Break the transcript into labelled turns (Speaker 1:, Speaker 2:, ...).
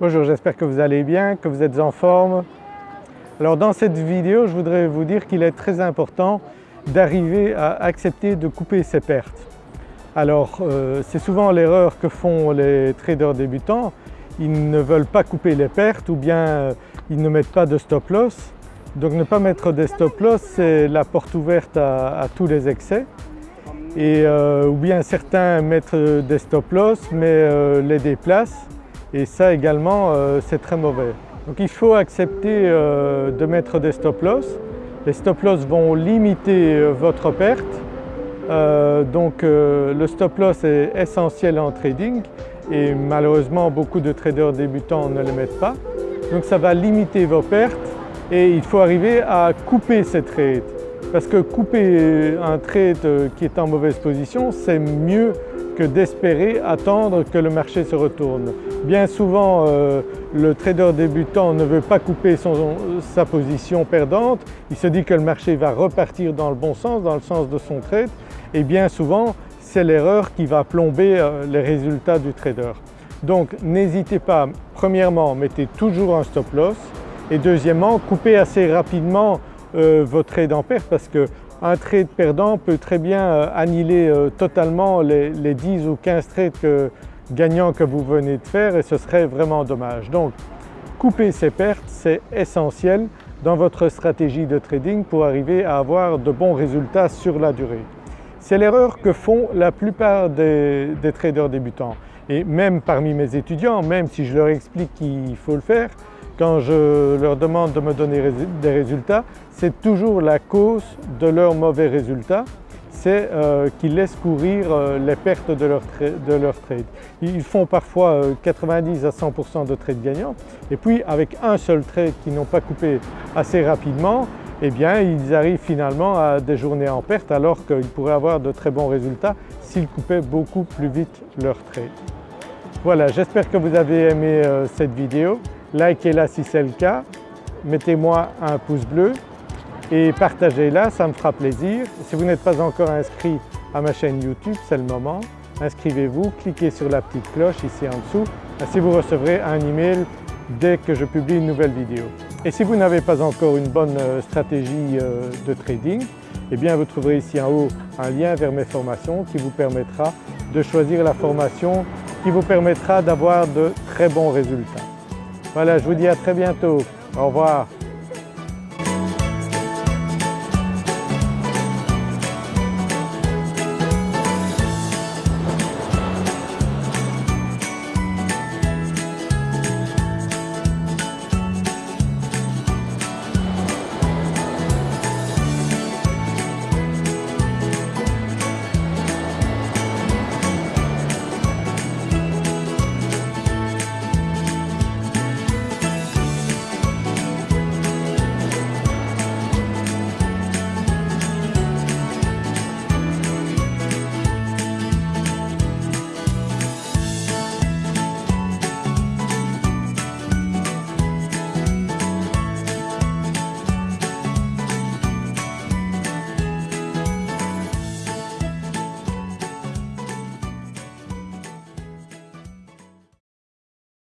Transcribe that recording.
Speaker 1: Bonjour, j'espère que vous allez bien, que vous êtes en forme. Alors dans cette vidéo, je voudrais vous dire qu'il est très important d'arriver à accepter de couper ses pertes. Alors euh, c'est souvent l'erreur que font les traders débutants, ils ne veulent pas couper les pertes ou bien euh, ils ne mettent pas de stop loss. Donc ne pas mettre des stop loss c'est la porte ouverte à, tous les excès. Euh, ou bien certains mettent des stop loss mais les déplacent et ça également c'est très mauvais. Donc il faut accepter de mettre des stop loss. Les stop loss vont limiter votre perte euh, donc euh, le stop loss est essentiel en trading et malheureusement beaucoup de traders débutants ne le mettent pas. Donc ça va limiter vos pertes et il faut arriver à couper ces trades parce que couper un trade qui est en mauvaise position c'est mieux que d'espérer attendre que le marché se retourne. Bien souvent euh, le trader débutant ne veut pas couper sa position perdante, il se dit que le marché va repartir dans le bon sens, dans le sens de son trade et bien souvent c'est l'erreur qui va plomber euh, les résultats du trader. Donc n'hésitez pas, premièrement mettez toujours un stop loss et deuxièmement coupez assez rapidement euh, votre trade en perte parce qu'un trade perdant peut très bien euh, annihiler totalement les, 10 ou 15 trades gagnants que vous venez de faire et ce serait vraiment dommage. Donc couper ces pertes c'est essentiel dans votre stratégie de trading pour arriver à avoir de bons résultats sur la durée. C'est l'erreur que font la plupart des, traders débutants et même parmi mes étudiants, même si je leur explique qu'il faut le faire, quand je leur demande de me donner des résultats, c'est toujours la cause de leurs mauvais résultats, c'est euh, qu'ils laissent courir euh, les pertes de leur, de trade. Ils font parfois 90 euh, à 100% de trades gagnants et puis avec un seul trade qu'ils n'ont pas coupé assez rapidement, eh bien ils arrivent finalement à des journées en perte alors qu'ils pourraient avoir de très bons résultats s'ils coupaient beaucoup plus vite leur trade. Voilà, j'espère que vous avez aimé cette vidéo. Likez-la si c'est le cas, mettez-moi un pouce bleu et partagez-la, ça me fera plaisir. Si vous n'êtes pas encore inscrit à ma chaîne YouTube, c'est le moment. Inscrivez-vous, cliquez sur la petite cloche ici en dessous, ainsi vous recevrez un email dès que je publie une nouvelle vidéo. Et si vous n'avez pas encore une bonne euh, stratégie euh, de trading, eh bien vous trouverez ici en haut un lien vers mes formations qui vous permettra de choisir la formation qui vous permettra d'avoir de très bons résultats. Voilà, je vous dis à très bientôt. Au revoir.